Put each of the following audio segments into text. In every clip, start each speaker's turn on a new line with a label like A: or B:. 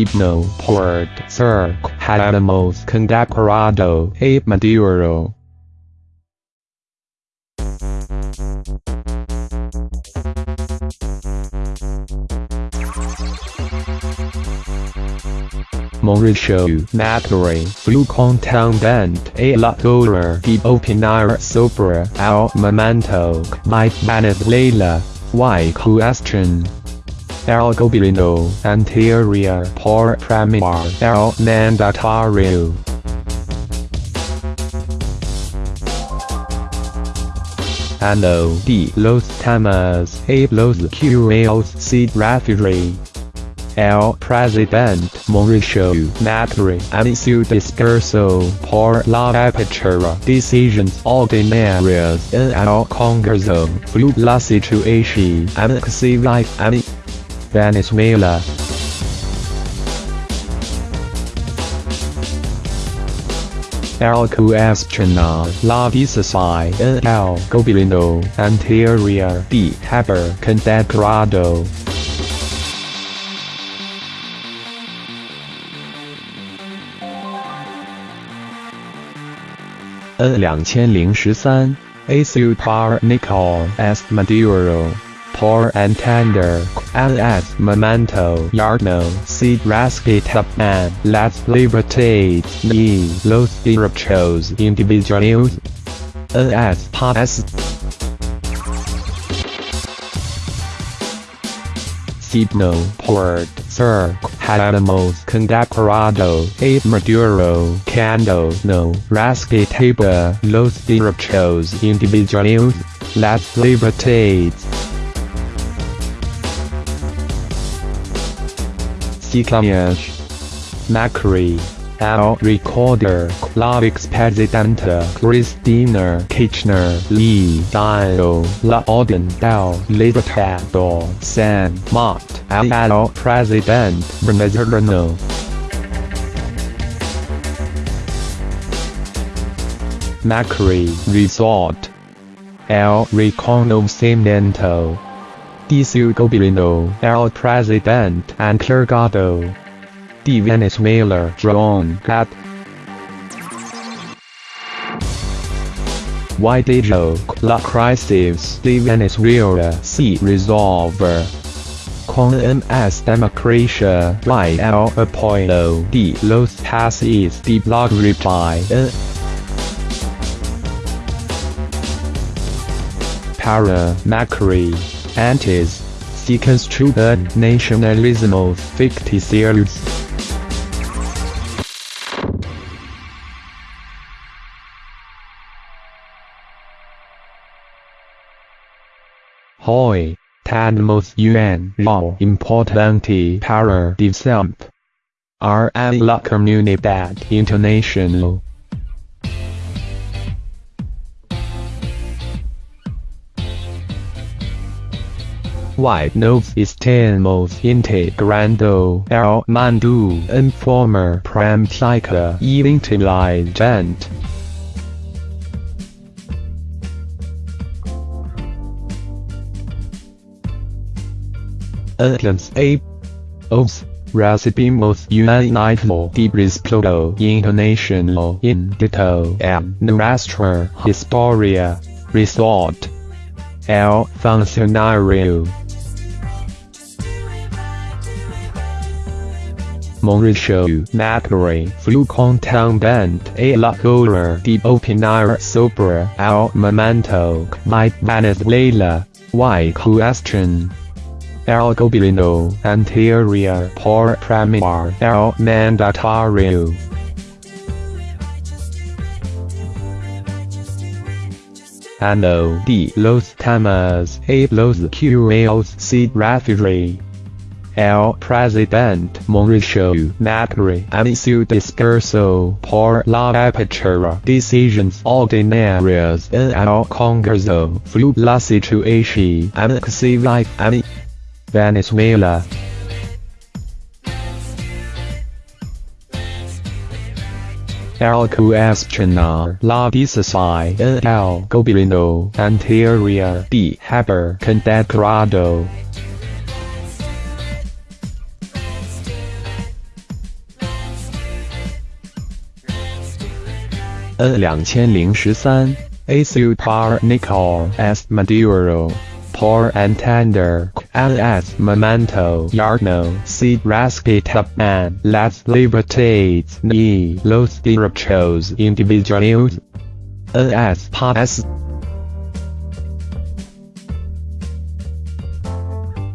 A: Signo Port Cirque Hadamos Condecorado A Maduro. Mauricio Macri Flu Contendent A La Dollar Di Opinar Sobre El Momento My Venezuela Y Question El Gobierno Anterior Por Premier El Mandatario Ano de los temas a los cuales se refiere El Presidente Mauricio Macri and su discurso por la apertura decisions ordinarias en el Congreso flu la situación civil en Venezuela. El cuestiona la decisión en el gobierno anterior de haber condecorado. N. Two thousand and thirteen, a super S. Maduro, por Tender as momento yarno si respetan las libertades y los derechos individuales. As signo port Sir, Hadamos condecorado a Maduro cuando no respetaba los derechos individuales, las libertades. Ciclamiage Macri. El Recorder. La Expresidenta Cristina Kirchner Lee Dio La Orden del Libertador. San Martín El President. Venezolano Macri. Resort. El Reconocimiento de su gobierno El President encargado de Venezuela Juan Guaidó. Why did la crisis de Venezuela se resolver? Con MS democracia y el apoyo de los países de blog reply Para Macri, antes, se construyen nacionalismos ficticios. Hoy, tenemos un rol importante para desempeñar en la comunidad internacional. Why nos estamos integrando el mundo en forma práctica y inteligente. Entonces, os recibimos un nivel de respeto internacional indito en nuestra historia. Resort. El funcionario. Mauricio Macri flu contundente a la hora de opinar sobre el momento my Venezuela, y question. El gobierno anterior por premier el mandatario. Ano de los temas a los cuales se refiere. El President Mauricio Macri and su discurso por la apertura decisions ordinarias en el Congreso flu la situación civil en Venezuela. El cuestionar la decisión en el gobierno anterior de haber condecorado N 两千零十三。A Super Nicolás Maduro. Poor and Tender LS Memento. Yarno. C Raspita and Las Libertades. E Los Derechos Individuales. A. S. Pass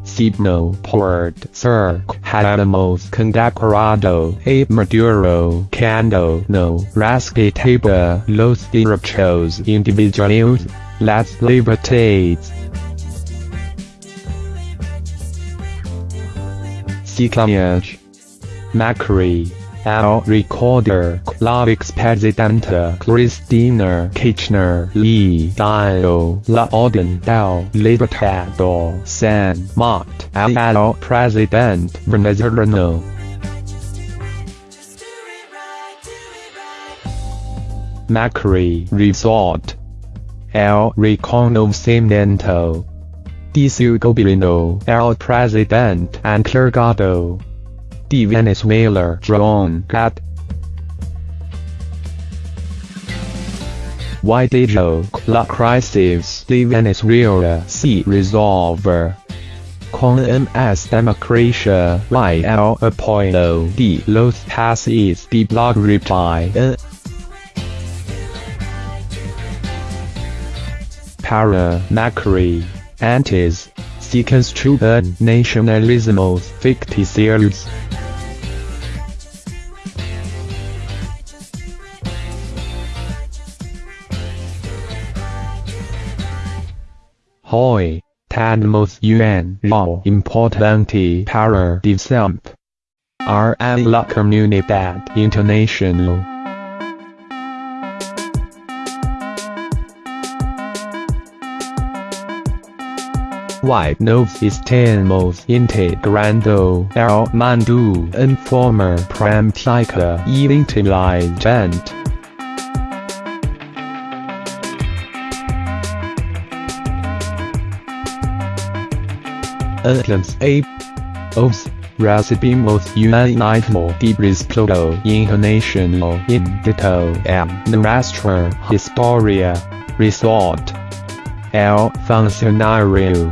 A: Sibno. Port Sir hemos condecorado a Maduro cuando no respetaba los derechos individuales, las libertades. Ciclage Macri El recorder la expresidenta Cristina Kirchner Lee dio la orden del libertador San Martín al president venezolano. Macri Resort. El reconocimiento. De su gobierno el president encargado de Venezuela Juan Guaidó Why did la crisis? De Venezuela se resolver? Con MS democracia y el apoyo de los países de blog reply. Para Macri, antes, se construyen nacionalismos ficticios. Hoy, tenemos un rol importante para desempeñar en la comunidad internacional. White nos estamos integrando el mundo en forma práctica y inteligente. Entonces, os recibimos un ánimo de respeto internacional en dito en nuestra historia. Resort. El funcionario.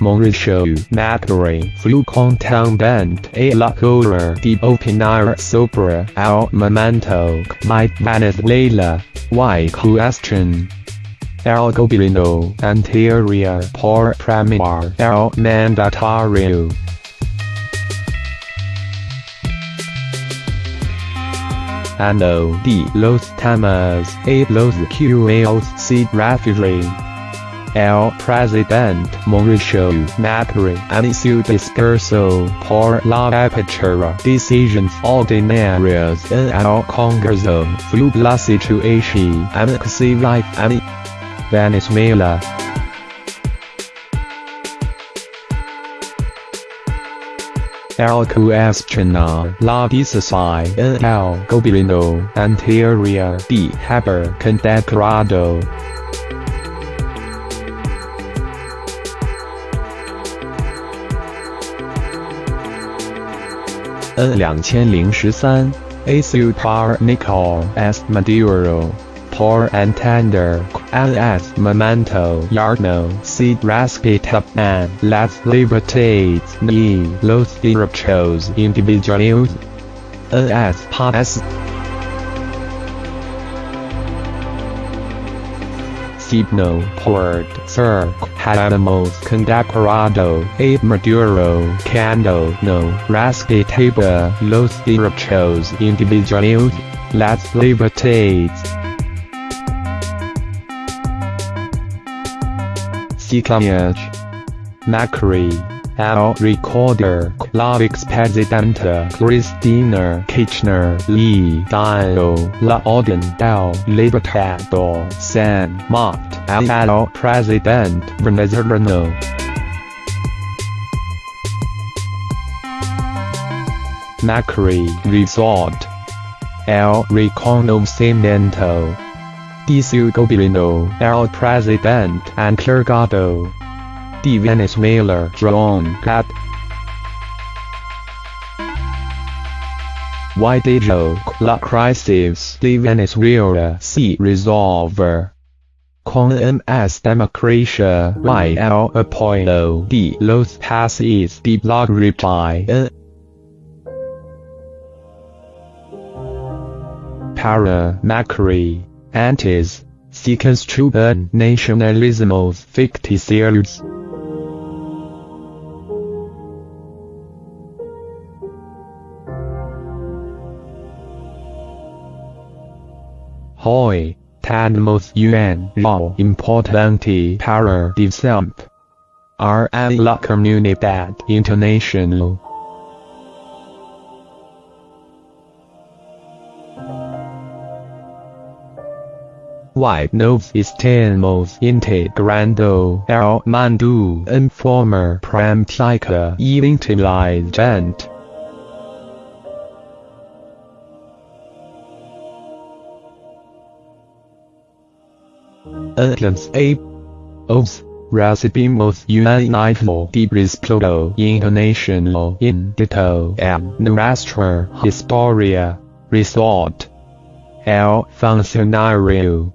A: Mauricio Macri fue contundente a la hora de opinar sobre el momento de Venezuela y cuestión el gobierno anterior por premiar el mandatario. Ano de los temas a los cuales se refiere. El presidente Mauricio Macri su discurso por la apertura decisions ordinarias en el Congreso fue la situación en que se vive Venezuela. El cuestiona la decisión en el gobierno anterior de haber condecorado N 两千零十三，Asu par Nicol est Maduro, por entender, as momento yarno si respetaban las libertades y los derechos individuales. N s pas signo por ser hemos condecorado a Maduro cuando no respetaba los derechos individuales, las libertades. Ciclage Macri. El recorder. La expresidenta Cristina Kirchner. Lee dio la orden del libertador. San Martín al president venezolano. Macri Resort. El reconocimiento de su gobierno el president encargado de Venezuela Juan Guaidó Why did la crisis de Venezuela see resolver? Con MS Democracia y el apoyo de los países de la reply. Para Macri, antes, se construyen nacionalismos ficticios. Hoy, tenemos un rol importante para desempeñar en la comunidad internacional. Why nos estamos integrando el mundo en forma práctica y inteligente. Entonces, os recibimos una info de respaldo internacional en detalle en nuestra historia. Resort. El funcionario